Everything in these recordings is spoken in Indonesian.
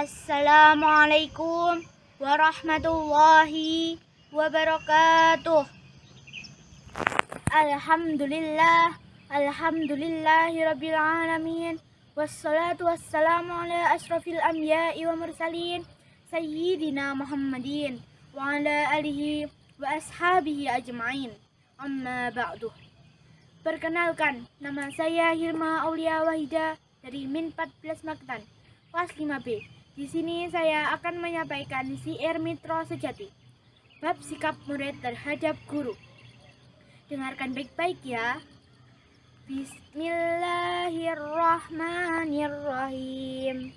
Assalamualaikum warahmatullahi wabarakatuh. Alhamdulillah, alhamdulillahi rabbil alamin. Wassalatu wassalamu ala asrafil anbiya'i wa mursalin sayyidina Muhammadin wa ala alihi wa ashabihi ajma'in. Amma ba'du. Perkenalkan, nama saya Hilma Aulia Wahida dari Min 14 Maktan, kelas 5B. Di sini saya akan menyampaikan siar Mitro Sejati, bab sikap murid terhadap guru. Dengarkan baik-baik ya. Bismillahirrahmanirrahim.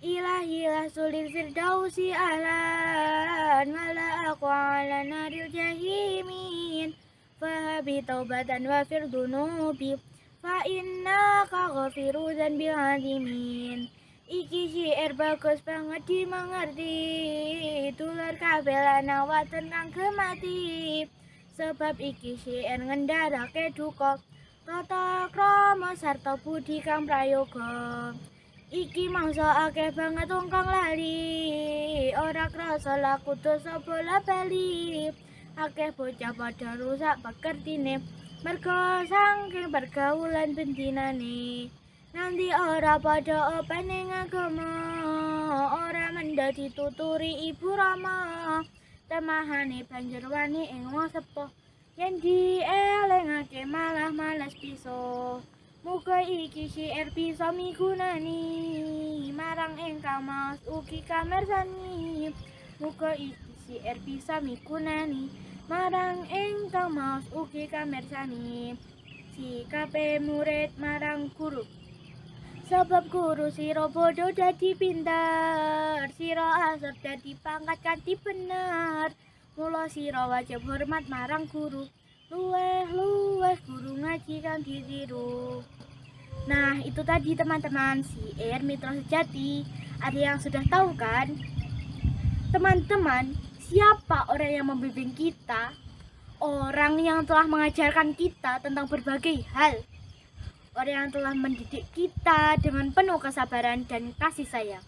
Ilahilah sulil firdausi alan mala'aku ala naril jahimin fahabi taubatan wa firdunubi fa inna ghafiru bil adimin iki syair bagus banget dimengerti. Tular kabelana waten kang kemati sebab iki syair ngendarake duka. Tata krama sarta budi kang prayoga. Iki mangsa akeh banget wong kang lali. Ora krasa laku dosa bola bali. Akeh bocah pada rusak pekertine. Mergo saking pergaulan bentinane nanti ora pada opening agama ora menjadi tuturi ibu rama. Temahane banjur wani ing wong sepuh. Yen dielingake malah males piso Muga iki syair bisa migunani. Marang engkang mas ugi kamersani. Muga iki syair bisa migunani. Marang ingkang maos ugi kamersani. Sikape murid marang sebab guru siro bodoh dadi pinter siro asor dadi pangkat kanti bener mula siro wajib hormat marang guru luweh luweh guru ngaji kan ditiru Nah, itu tadi teman-teman si Air Mitra Sejati. Ada yang sudah tahu kan? Teman-teman, Siapa orang yang membimbing kita? Orang yang telah mengajarkan kita tentang berbagai hal. Orang yang telah mendidik kita dengan penuh kesabaran dan kasih sayang.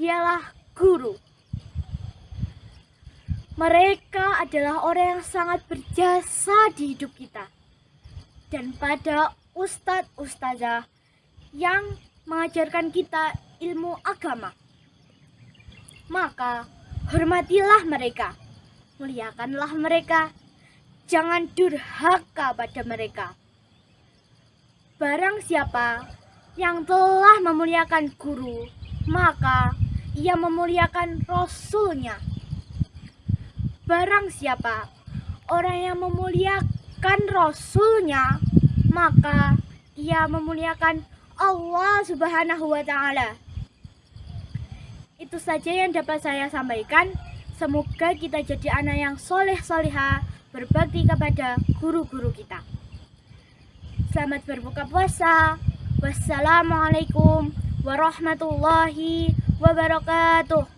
Dialah guru. Mereka adalah orang yang sangat berjasa di hidup kita. Dan pada ustadz ustazah yang mengajarkan kita ilmu agama. Maka Hormatilah mereka, muliakanlah mereka, jangan durhaka pada mereka. Barang siapa yang telah memuliakan guru, maka ia memuliakan rasulnya. Barang siapa orang yang memuliakan rasulnya, maka ia memuliakan Allah Subhanahu wa Ta'ala itu saja yang dapat saya sampaikan. Semoga kita jadi anak yang soleh soleha, berbakti kepada guru-guru kita. Selamat berbuka puasa. Wassalamualaikum warahmatullahi wabarakatuh.